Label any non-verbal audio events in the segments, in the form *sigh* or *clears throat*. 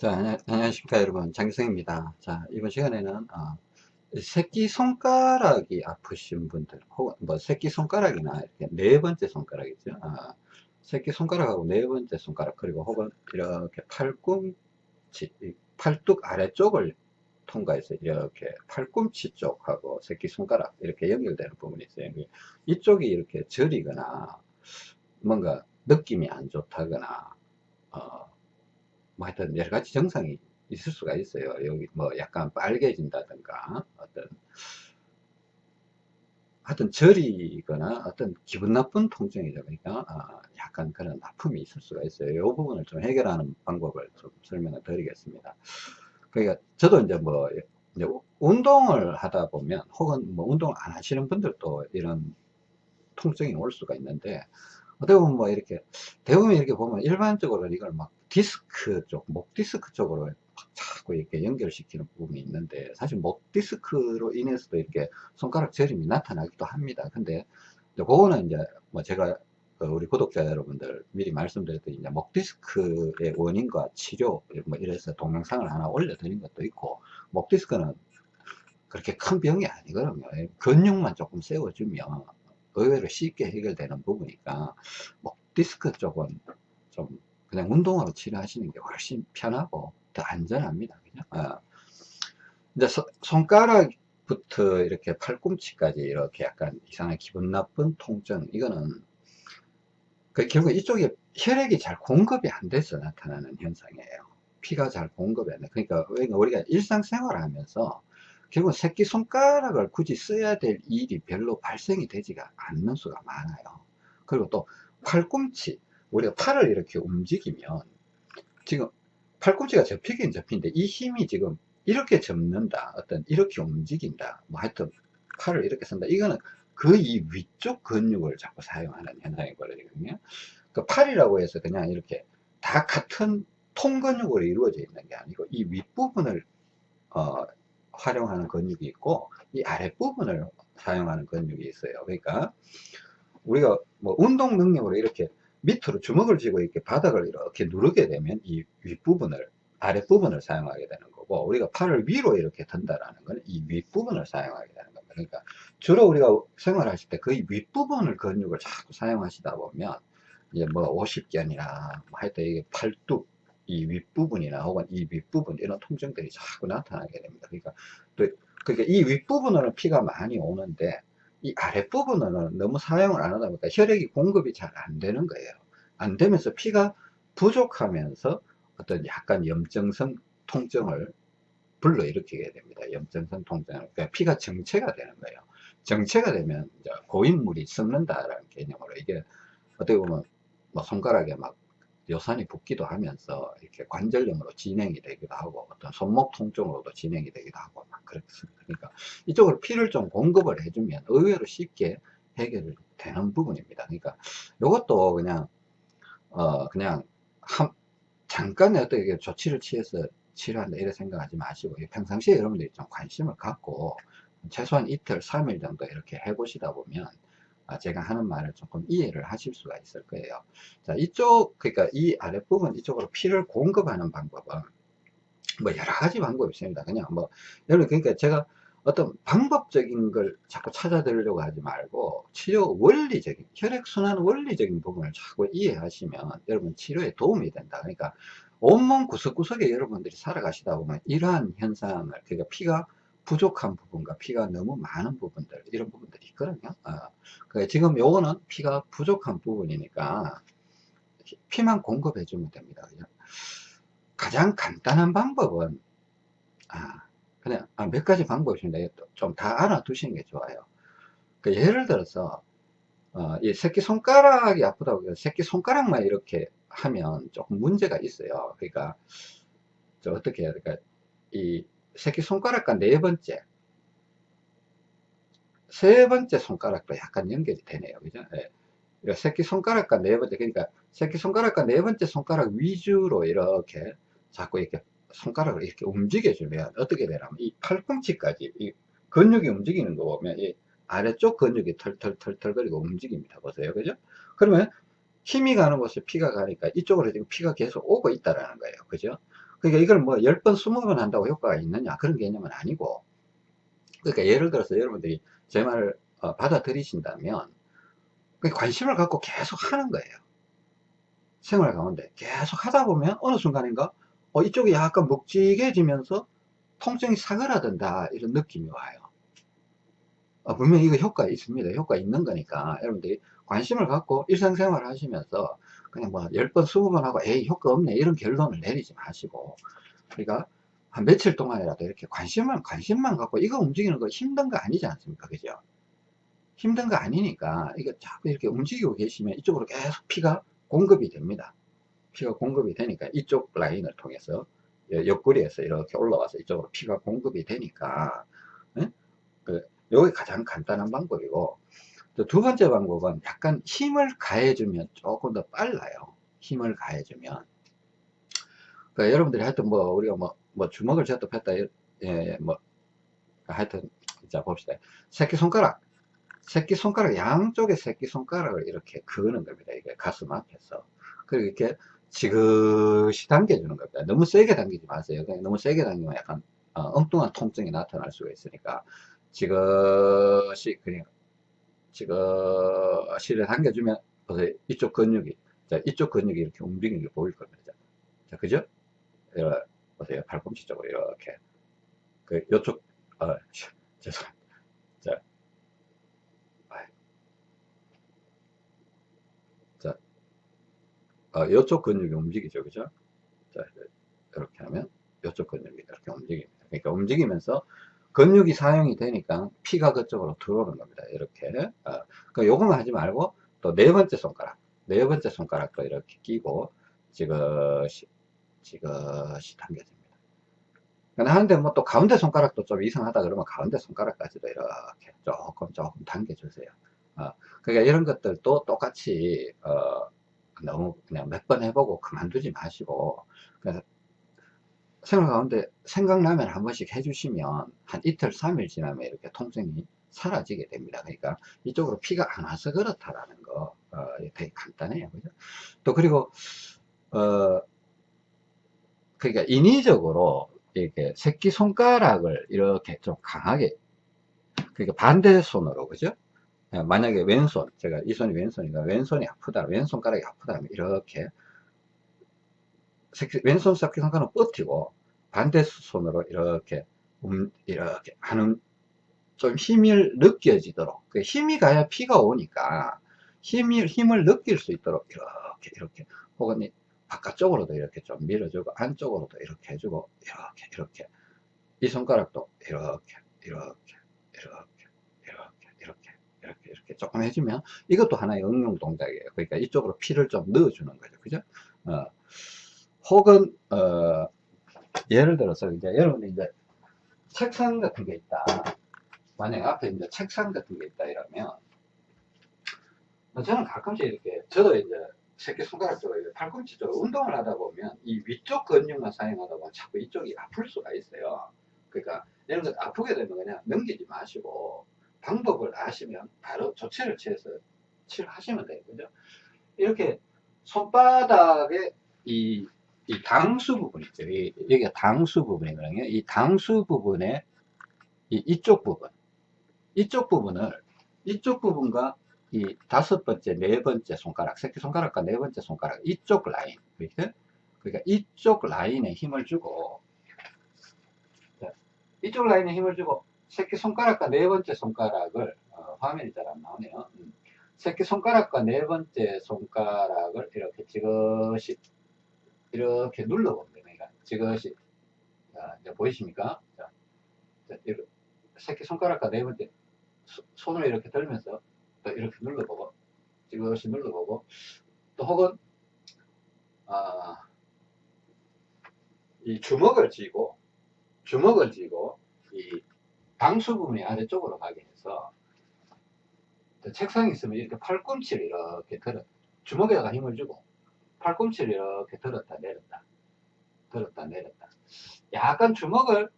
자, 안녕- 안녕하십니까 여러분 장기성입니다. 자, 이번 시간에는 어, 새끼 손가락이 아프신 분들 혹은 뭐 새끼 손가락이나 이렇게 네 번째 손가락이죠. 아, 새끼 손가락하고 네 번째 손가락 그리고 혹은 이렇게 팔꿈치, 이 팔뚝 아래쪽을 통과해서 이렇게 팔꿈치 쪽하고 새끼 손가락 이렇게 연결되는 부분이 있어요. 이쪽이 이렇게 저리거나 뭔가 느낌이 안 좋다거나 어, 뭐 하여튼 여러 가지 증상이 있을 수가 있어요. 여기 뭐 약간 빨개진다든가 어떤 하여튼 저리거나 어떤 기분 나쁜 통증이죠. 그러니까 아, 약간 그런 아픔이 있을 수가 있어요. 이 부분을 좀 해결하는 방법을 좀 설명을 드리겠습니다. 그러니까 저도 이제 뭐 이제 운동을 하다 보면 혹은 뭐 운동 안 하시는 분들도 이런 통증이 올 수가 있는데 어떻게 보면 뭐 이렇게 대부분 이렇게 보면 일반적으로 이걸 막 디스크 쪽, 목 디스크 쪽으로 자꾸 이렇게 연결시키는 부분이 있는데 사실 목 디스크로 인해서도 이렇게 손가락 저림이 나타나기도 합니다. 근데 그거는 이제 뭐 제가 그 우리 구독자 여러분들 미리 말씀드렸더니 이제 목 디스크의 원인과 치료 뭐 이래서 동영상을 하나 올려드린 것도 있고 목 디스크는 그렇게 큰 병이 아니거든요. 근육만 조금 세워주면 의외로 쉽게 해결되는 부분이니까 목 디스크 쪽은 좀 그냥 운동으로 치료하시는 게 훨씬 편하고 더 안전합니다. 그죠? 어. 이제 소, 손가락부터 이렇게 팔꿈치까지 이렇게 약간 이상한 기분 나쁜 통증 이거는 그 결국 이쪽에 혈액이 잘 공급이 안 돼서 나타나는 현상이에요. 피가 잘 공급이 안 돼. 그러니까 우리가 일상생활을 하면서 결국 새끼 손가락을 굳이 써야 될 일이 별로 발생이 되지가 않는 수가 많아요. 그리고 또 팔꿈치 우리가 팔을 이렇게 움직이면 지금 팔꿈치가 접히긴 접히는데 이 힘이 지금 이렇게 접는다 어떤 이렇게 움직인다 뭐 하여튼 팔을 이렇게 쓴다. 이거는 그이 위쪽 근육을 자꾸 사용하는 현상이 벌어지거든요. 그 팔이라고 해서 그냥 이렇게 다 같은 통근육으로 이루어져 있는 게 아니고 이 윗부분을 어, 활용하는 근육이 있고 이 아랫부분을 사용하는 근육이 있어요. 그러니까 우리가 뭐 운동 능력으로 이렇게 밑으로 주먹을 쥐고 이렇게 바닥을 이렇게 누르게 되면 이 윗부분을 아랫부분을 사용하게 되는 거고 우리가 팔을 위로 이렇게 든다라는 것은 이 윗부분을 사용하게 되는 겁니다. 그러니까 주로 우리가 생활하실 때 거의 윗부분을 근육을 자꾸 사용하시다 보면 이제 뭐 50견이나 뭐 하여튼 이게 팔뚝 이 윗부분이나 혹은 이 윗부분 이런 통증들이 자꾸 나타나게 됩니다. 그러니까 또 그러니까 이 윗부분으로는 피가 많이 오는데 이 아랫부분은 너무 사용을 안 하다 보니까 혈액이 공급이 잘 안 되는 거예요. 안 되면서 피가 부족하면서 어떤 약간 염증성 통증을 불러일으키게 됩니다. 염증성 통증을. 그러니까 피가 정체가 되는 거예요. 정체가 되면 고인물이 썩는다라는 개념으로 이게 어떻게 보면 뭐 손가락에 막 요산이 붓기도 하면서 이렇게 관절염으로 진행이 되기도 하고 어떤 손목 통증으로도 진행이 되기도 하고 막 그렇습니다. 그러니까 이쪽으로 피를 좀 공급을 해주면 의외로 쉽게 해결 되는 부분입니다. 그러니까 이것도 그냥 어 그냥 한 잠깐의 어떻게 조치를 취해서 치료한다 이렇게 생각하지 마시고 평상시에 여러분들이 좀 관심을 갖고 최소한 이틀 3일 정도 이렇게 해보시다 보면 아, 제가 하는 말을 조금 이해를 하실 수가 있을 거예요. 자, 이쪽, 그러니까 이 아랫부분 이쪽으로 피를 공급하는 방법은 뭐 여러 가지 방법이 있습니다. 그냥 뭐, 여러분, 그러니까 제가 어떤 방법적인 걸 자꾸 찾아들으려고 하지 말고 치료 원리적인, 혈액순환 원리적인 부분을 자꾸 이해하시면 여러분 치료에 도움이 된다. 그러니까 온몸 구석구석에 여러분들이 살아가시다 보면 이러한 현상을, 그러니까 피가 부족한 부분과 피가 너무 많은 부분들 이런 부분들이 있거든요 어. 지금 요거는 피가 부족한 부분이니까 피만 공급해 주면 됩니다 그죠? 가장 간단한 방법은 아, 그냥 아, 몇 가지 방법이 있는데 좀다 알아두시는 게 좋아요. 그 예를 들어서 어, 이 새끼손가락이 아프다고 해서 새끼손가락만 이렇게 하면 조금 문제가 있어요. 그러니까 저 어떻게 해야 될까 이 새끼손가락과 네 번째 세 번째 손가락도 약간 연결이 되네요. 그죠? 예. 그러니까 새끼손가락과 네 번째 그러니까 새끼손가락과 네 번째 손가락 위주로 이렇게 자꾸 이렇게 손가락을 이렇게 움직여주면 어떻게 되냐면 이 팔꿈치까지 이 근육이 움직이는 거 보면 이 아래쪽 근육이 털털털털 거리고 움직입니다. 보세요. 그죠? 그러면 힘이 가는 곳에 피가 가니까 이쪽으로 지금 피가 계속 오고 있다라는 거예요. 그죠? 그러니까 이걸 뭐 10번, 20번 한다고 효과가 있느냐? 그런 개념은 아니고. 그러니까 예를 들어서 여러분들이 제 말을 어, 받아들이신다면 그 관심을 갖고 계속 하는 거예요. 생활 가운데 계속 하다 보면 어느 순간인가 어, 이쪽이 약간 묵직해지면서 통증이 사그라든다 이런 느낌이 와요. 어, 분명히 이거 효과 있습니다. 효과 있는 거니까 여러분들이 관심을 갖고 일상생활 하시면서 그냥 뭐 10번, 20번 하고 에이 효과 없네 이런 결론을 내리지 마시고 그러니까 한 며칠 동안이라도 이렇게 관심만 관심만 갖고 이거 움직이는 거 힘든 거 아니지 않습니까? 그죠? 힘든 거 아니니까 이거 자꾸 이렇게 움직이고 계시면 이쪽으로 계속 피가 공급이 됩니다. 피가 공급이 되니까 이쪽 라인을 통해서 옆구리에서 이렇게 올라와서 이쪽으로 피가 공급이 되니까 네? 그 요게 가장 간단한 방법이고 두 번째 방법은 약간 힘을 가해주면 조금 더 빨라요. 힘을 가해주면 그러니까 여러분들이 하여튼 뭐 우리가 뭐, 뭐 주먹을 쥐었다 폈다 예, 뭐 하여튼 자 봅시다. 새끼손가락 새끼손가락 양쪽에 새끼손가락을 이렇게 그는 겁니다. 이게 가슴 앞에서 그리고 이렇게 지그시 당겨주는 겁니다. 너무 세게 당기지 마세요. 너무 세게 당기면 약간 어, 엉뚱한 통증이 나타날 수가 있으니까 지그시 그냥 지그시를 당겨주면 보세요. 이쪽 근육이 자, 이쪽 근육이 이렇게 움직이는 게 보일 겁니다. 자, 그죠? 이렇게 보세요. 팔꿈치 쪽으로 이렇게 그 요쪽 어, *laughs* 죄송합니다. 자, 자, 어, 요쪽 근육이 움직이죠, 그죠? 자, 이렇게 하면 요쪽 근육이 이렇게 움직입니다. 그러니까 움직이면서 근육이 사용이 되니까 피가 그쪽으로 들어오는 겁니다. 이렇게. 어, 그러니까 요것만 하지 말고 또 네 번째 손가락, 네 번째 손가락도 이렇게 끼고 지그시, 지그시 당겨줍니다. 하는데 뭐 또 가운데 손가락도 좀 이상하다 그러면 가운데 손가락까지도 이렇게 조금 조금 당겨주세요. 어, 그러니까 이런 것들도 똑같이 어, 너무 그냥 몇 번 해보고 그만두지 마시고 생활 가운데 생각나면 한 번씩 해주시면 한 이틀, 3일 지나면 이렇게 통증이 사라지게 됩니다. 그러니까 이쪽으로 피가 안 와서 그렇다라는 거 어, 되게 간단해요. 그죠? 또 그리고 어 그러니까 인위적으로 이렇게 새끼 손가락을 이렇게 좀 강하게 그러니까 반대 손으로 그죠? 예, 만약에 왼손 제가 이 손이 왼손이니까 왼손이 아프다 왼손가락이 아프다 면 이렇게 새끼, 왼손 새끼 손가락은 버티고 반대 손으로 이렇게 음, 이렇게 하는 좀 힘을 느껴지도록 그 힘이 가야 피가 오니까 힘이, 힘을 느낄 수 있도록 이렇게 이렇게 혹은 바깥쪽으로도 이렇게 좀 밀어주고 안쪽으로도 이렇게 해주고 이렇게 이렇게. 이 손가락도 이렇게 이렇게 이렇게 이렇게 이렇게 이렇게 조금 해주면 이것도 하나의 응용 동작이에요. 그러니까 이쪽으로 피를 좀 넣어주는 거죠. 그죠? 어, 혹은 어, 예를 들어서 이제 여러분이 이제 책상 같은 게 있다. 만약 앞에 이제 책상 같은 게 있다 이러면 저는 가끔씩 이렇게 저도 이제 새끼손가락 쪽으로 팔꿈치 쪽으로 운동을 하다 보면 이 위쪽 근육만 사용하다 보면 자꾸 이쪽이 아플 수가 있어요. 그러니까 이런 것 아프게 되면 그냥 넘기지 마시고 방법을 아시면 바로 조치를 취해서 치료하시면 돼요. 그죠? 이렇게 손바닥에 이, 이 당수 부분 있죠. 이, 여기가 당수 부분이거든요. 이 당수 부분에 이, 이쪽 부분, 이쪽 부분을 이쪽 부분과 이 다섯 번째, 네 번째 손가락, 새끼손가락과 네 번째 손가락, 이쪽 라인, 그렇게? 그러니까 이쪽 라인에 힘을 주고, 이쪽 라인에 힘을 주고, 새끼손가락과 네 번째 손가락을, 어, 화면이 잘 안 나오네요. 음. 새끼손가락과 네 번째 손가락을 이렇게 지그시, 이렇게 눌러봅니다. 그러니까 지그시, 자, 이제 보이십니까? 자, 자 새끼손가락과 네 번째, 손을 이렇게 들면서 또 이렇게 눌러보고 지그시 눌러보고 또 혹은 아, 이 주먹을 쥐고 주먹을 쥐고 이 방수 부분이 아래쪽으로 가게 해서 책상이 있으면 이렇게 팔꿈치를 이렇게 들어 주먹에다가 힘을 주고 팔꿈치를 이렇게 들었다 내렸다 들었다 내렸다. 약간 주먹을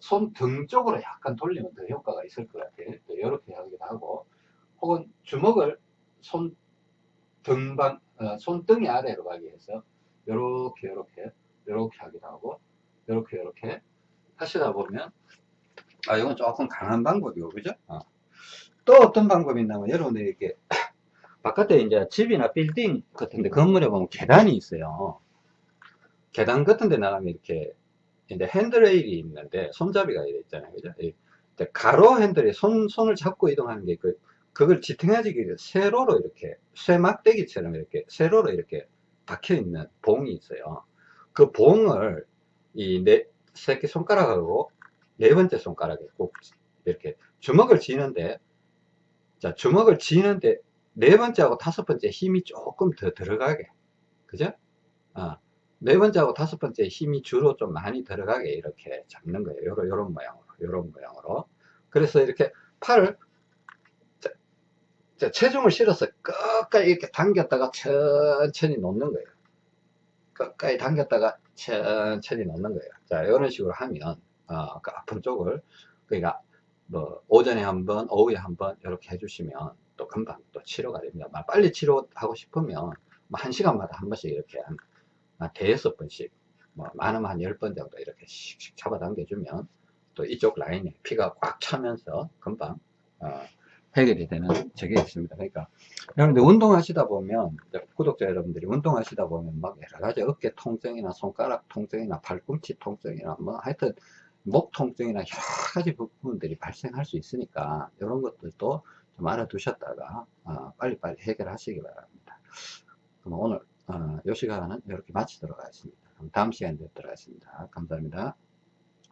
손 등 쪽으로 약간 돌리면 더 효과가 있을 것 같아요. 이렇게 하기도 하고 혹은 주먹을 손 등반, 어, 손등이 아래로 가기 위해서 요렇게 요렇게 이렇게 하기도 하고 이렇게 이렇게 하시다 보면 아 이건 조금 강한 방법이고 그죠? 어. 또 어떤 방법이 있냐면 여러분들이 이렇게 *clears throat* 바깥에 이제 집이나 빌딩 같은데 건물에 보면 계단이 있어요. 계단 같은 데 나가면 이렇게 이제 핸드레일이 있는데 손잡이가 이래 있잖아요. 그죠? 이 가로 핸들에 손, 손을 잡고 이동하는 게 그, 그걸 지탱해주기 위해 세로로 이렇게 쇠막대기처럼 이렇게 세로로 이렇게 박혀 있는 봉이 있어요. 그 봉을 이네 새끼 손가락하고 네 번째 손가락에 꼭 이렇게 주먹을 쥐는데 자 주먹을 쥐는데 네 번째하고 다섯 번째 힘이 조금 더 들어가게 그죠? 어, 네 번째하고 다섯 번째 힘이 주로 좀 많이 들어가게 이렇게 잡는 거예요. 요런, 요런 모양으로 요런 모양으로 그래서 이렇게 팔을 자, 자, 체중을 실어서 끝까지 이렇게 당겼다가 천천히 놓는 거예요. 끝까지 당겼다가 천천히 놓는 거예요. 자, 이런 식으로 하면, 어, 그 아픈 쪽을, 그러니까, 뭐, 오전에 한 번, 오후에 한 번, 이렇게 해주시면 또 금방 또 치료가 됩니다. 막 빨리 치료하고 싶으면, 뭐 한 시간마다 한 번씩 이렇게 한, 한 대여섯 번씩, 뭐, 많으면 한 열 번 정도 이렇게 씩씩 잡아당겨 주면, 또 이쪽 라인에 피가 꽉 차면서 금방, 어, 해결이 되는 적이 있습니다. 그러니까 여러분들 운동하시다 보면 구독자 여러분들이 운동하시다 보면 막 여러 가지 어깨 통증이나 손가락 통증이나 팔꿈치 통증이나 뭐 하여튼 목 통증이나 여러 가지 부분들이 발생할 수 있으니까 이런 것들도 좀 알아두셨다가 어, 빨리빨리 해결하시기 바랍니다. 그럼 오늘 어, 이 시간은 이렇게 마치도록 하겠습니다. 다음 시간에 뵙도록 하겠습니다. 감사합니다.